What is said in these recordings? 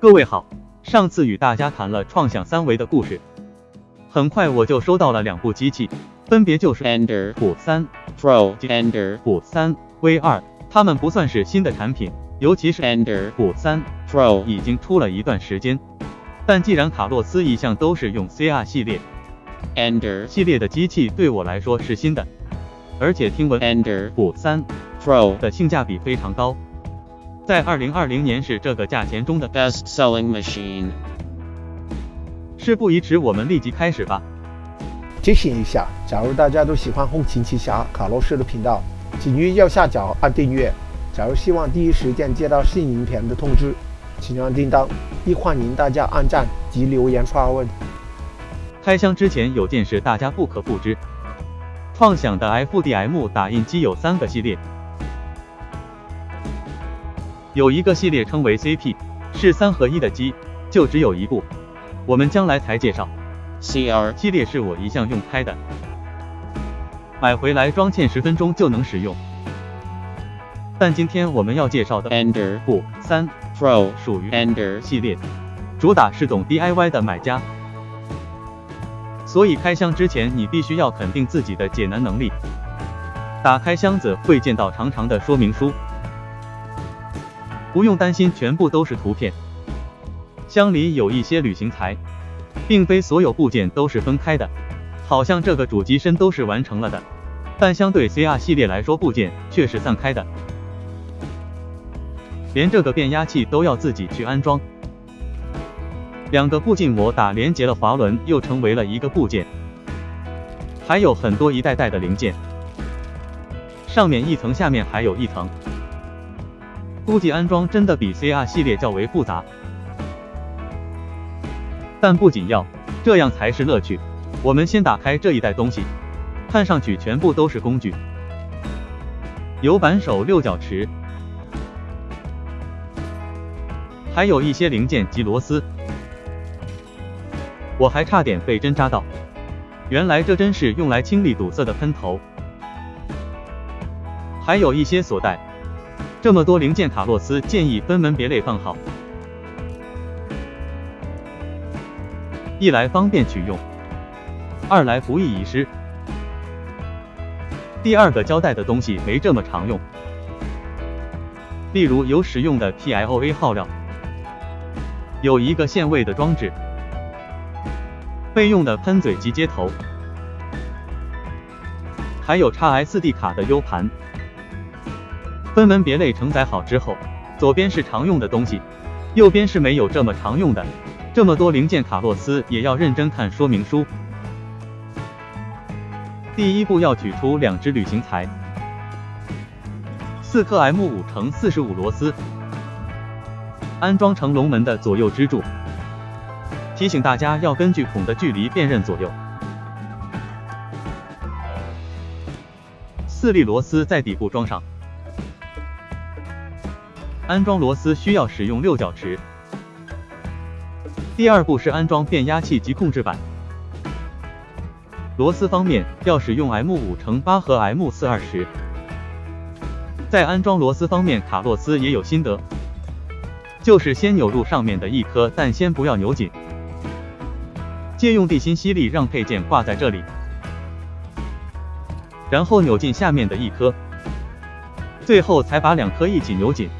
各位好，上次与大家谈了创想三维的故事，很快我就收到了两部机器，分别就是 Ender 虎三 Pro Ender 虎三 V 二，它们不算是新的产品，尤其是 Ender 虎三 Pro 已经出了一段时间，但既然卡洛斯一向都是用 CR 系列 Ender 系列的机器，对我来说是新的，而且听闻 Ender 虎三 Pro 的性价比非常高，在二零二零年是这个价钱中的 best selling machine. 事不宜迟，我们立即开始吧。提醒一下，假如大家都喜欢后勤奇侠卡洛斯的频道，请于右下角按订阅。假如希望第一时间接到新影片的通知，请按叮当，亦欢迎大家按赞及留言发问。开箱之前有件事大家不可不知，创想的 FDM 打印机有三个系列，有一个系列称为 CP，是三合一的机，就只有一部，我们将来才介绍。CR 系列是我一向用开的，买回来装嵌十分钟就能使用。但今天我们要介绍的 Ender 不三 Pro 属于 Ender 系列，主打是懂 DIY 的买家，所以开箱之前你必须要肯定自己的解难能力。打开箱子会见到长长的说明书，不用担心全部都是图片，箱里有一些旅行材，并非所有部件都是分开的，好像这个主机身都是完成了的，但相对 CR 系列来说部件却是散开的。连这个变压器都要自己去安装。两个步进模打连接了滑轮，又成为了一个部件。还有很多一代代的零件，上面一层，下面还有一层。估计安装真的比 CR 系列较为复杂，但不紧要，这样才是乐趣。我们先打开这一袋东西，看上去全部都是工具，有扳手、六角匙。还有一些零件及螺丝，我还差点被针扎到。原来这针是用来清理堵塞的喷头，还有一些锁带。这么多零件，卡洛斯建议分门别类放好，一来方便取用，二来不易遗失。第二个交代的东西没这么常用，例如有使用的 TIOA 号料。有一个限位的装置，备用的喷嘴及接头，还有 x SD 卡的 U 盘。分门别类承载好之后，左边是常用的东西，右边是没有这么常用的。这么多零件，卡洛斯也要认真看说明书。第一步要取出两只旅行材，四颗 M 五乘四十五螺丝。安装成龙门的左右支柱，提醒大家要根据孔的距离辨认左右。四粒螺丝在底部装上。安装螺丝需要使用六角匙。第二步是安装变压器及控制板。螺丝方面要使用 M 五乘八和 M 四二十。在安装螺丝方面，卡洛斯也有心得。就是先扭入上面的一颗，但先不要扭紧，借用地心吸力让配件挂在这里，然后扭进下面的一颗，最后才把两颗一起扭紧。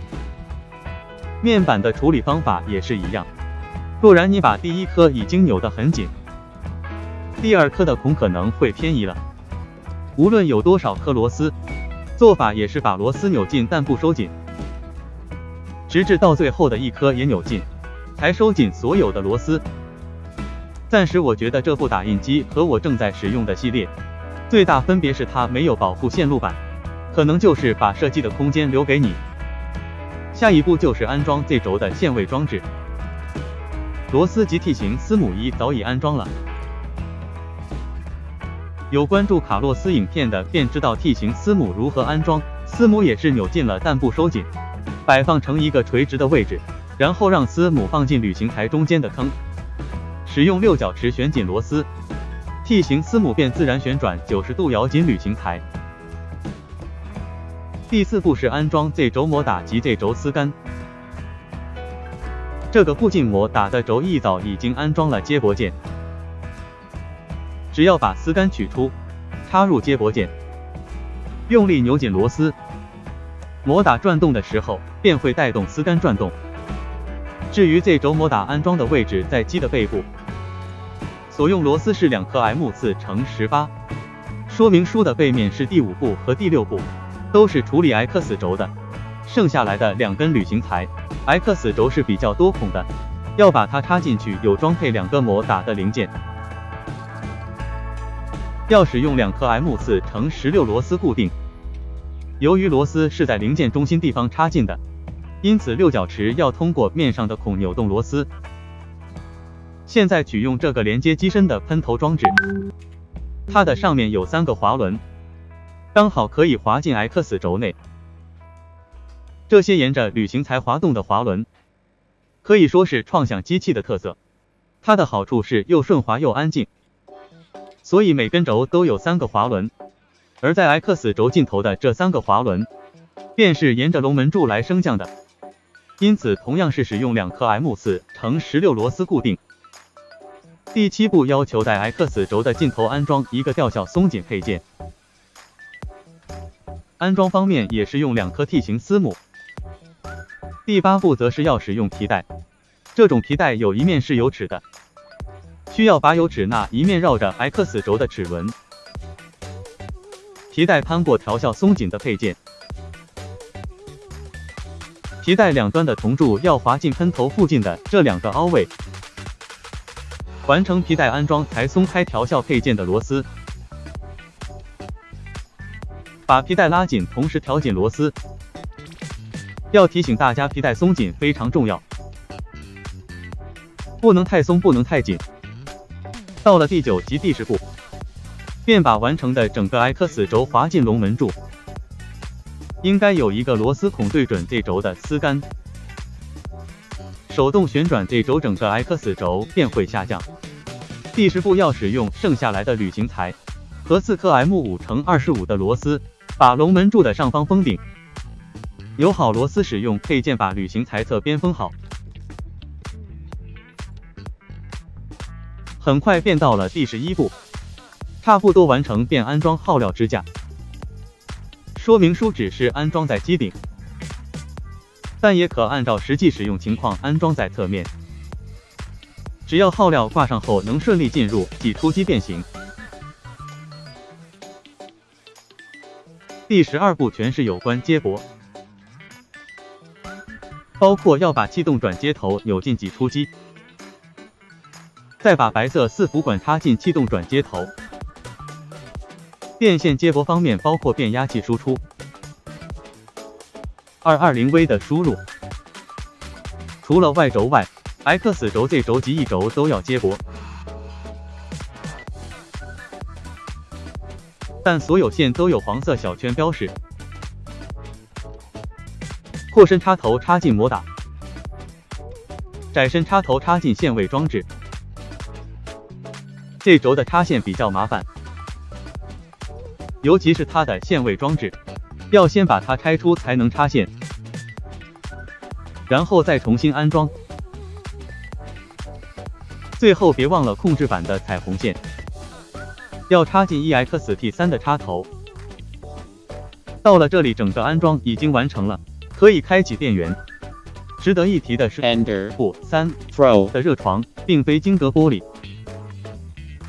面板的处理方法也是一样，不然你把第一颗已经扭得很紧，第二颗的孔可能会偏移了。无论有多少颗螺丝，做法也是把螺丝扭进，但不收紧。直至到最后的一颗也扭进，才收紧所有的螺丝。暂时我觉得这部打印机和我正在使用的系列最大分别是它没有保护线路板，可能就是把设计的空间留给你。下一步就是安装 Z 轴的限位装置，螺丝及 T 型丝母一早已安装了。有关注卡洛斯影片的便知道 T 型丝母如何安装，丝母也是扭进了但不收紧。摆放成一个垂直的位置，然后让丝母放进旅行台中间的坑，使用六角匙旋紧螺丝，T 型丝母便自然旋转九十度咬紧旅行台。第四步是安装 Z 轴摩打及 Z 轴丝杆。这个固进模打的轴一早已经安装了接驳件，只要把丝杆取出，插入接驳件，用力扭紧螺丝，模打转动的时候便会带动丝杆转动。至于 Z 轴模打安装的位置在机的背部，所用螺丝是两颗 M 四乘十八，说明书的背面是第五步和第六步，都是处理 X 轴的，剩下来的两根旅行材。X 轴是比较多孔的，要把它插进去，有装配两个模打的零件。要使用两颗 M 四乘十六螺丝固定，由于螺丝是在零件中心地方插进的，因此六角池要通过面上的孔扭动螺丝。现在取用这个连接机身的喷头装置，它的上面有三个滑轮，刚好可以滑进 X 轴内。这些沿着旅行材滑动的滑轮，可以说是创想机器的特色。它的好处是又顺滑又安静，所以每根轴都有三个滑轮。而在 X 轴尽头的这三个滑轮，便是沿着龙门柱来升降的。因此，同样是使用两颗 M 四乘十六螺丝固定。第七步要求在 X 轴的尽头安装一个吊销松紧配件。安装方面也是用两颗 T 型丝母。第八步则是要使用皮带，这种皮带有一面是有齿的，需要把有齿那一面绕着 X 轴的齿轮，皮带攀过调校松紧的配件，皮带两端的铜柱要滑进喷头附近的这两个凹位，完成皮带安装才松开调校配件的螺丝，把皮带拉紧，同时调紧螺丝。要提醒大家，皮带松紧非常重要，不能太松，不能太紧。到了第九及第十步，便把完成的整个 X 轴滑进龙门柱，应该有一个螺丝孔对准 Z 轴的丝杆，手动旋转 Z 轴，整个 X 轴便会下降。第十步要使用剩下来的铝型材和四颗 M 五乘二十的螺丝，把龙门柱的上方封顶。有好螺丝使用配件，把旅行材侧边封好。很快便到了第十一步，差不多完成便安装耗料支架。说明书只是安装在机顶，但也可按照实际使用情况安装在侧面。只要耗料挂上后能顺利进入挤出机变形。第十二步全是有关接驳。包括要把气动转接头扭进挤出机，再把白色四伏管插进气动转接头。电线接驳方面包括变压器输出、二二零 V 的输入。除了 Y 轴外，X 轴、Z 轴及 E 轴都要接驳，但所有线都有黄色小圈标识。阔身插头插进模打，窄身插头插进限位装置。这轴的插线比较麻烦，尤其是它的限位装置，要先把它拆出才能插线，然后再重新安装。最后别忘了控制板的彩虹线，要插进 EXT3 的插头。到了这里，整个安装已经完成了。可以开启电源。值得一提的是，Ender 不三 Pro 的热床并非晶格玻璃，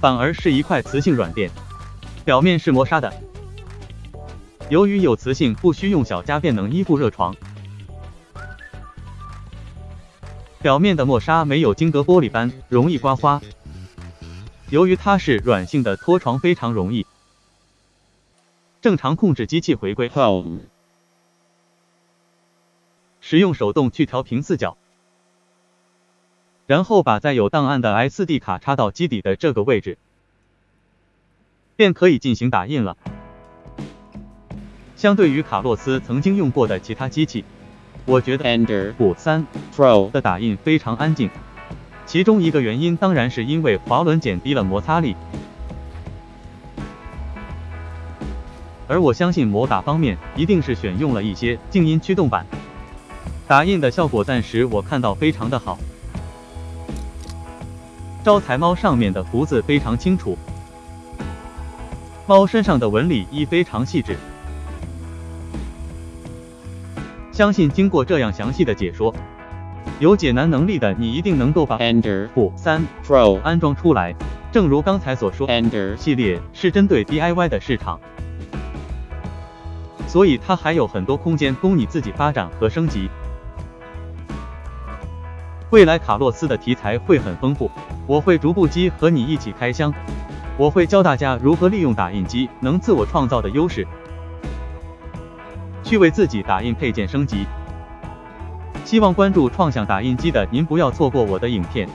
反而是一块磁性软垫，表面是磨砂的。由于有磁性，不需用小夹便能依附热床。表面的磨砂没有晶格玻璃般容易刮花。由于它是软性的，脱床非常容易。正常控制机器回归 Home。使用手动去调平四角，然后把载有档案的 SD 卡插到机底的这个位置，便可以进行打印了。相对于卡洛斯曾经用过的其他机器，我觉得 Ender 五三 Pro 的打印非常安静。其中一个原因当然是因为滑轮减低了摩擦力，而我相信摩打方面一定是选用了一些静音驱动板。打印的效果暂时我看到非常的好。招财猫上面的胡子非常清楚，猫身上的纹理亦非常细致。相信经过这样详细的解说，有解难能力的你一定能够把 Ender 负三 Pro 安装出来。正如刚才所说 Ender 系列是针对 DIY 的市场，所以它还有很多空间供你自己发展和升级。未来卡洛斯的题材会很丰富，我会逐步机和你一起开箱，我会教大家如何利用打印机能自我创造的优势。去为自己打印配件升级。希望关注创想打印机的您不要错过我的影片。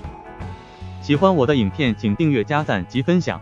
喜欢我的影片，请订阅、加赞及分享。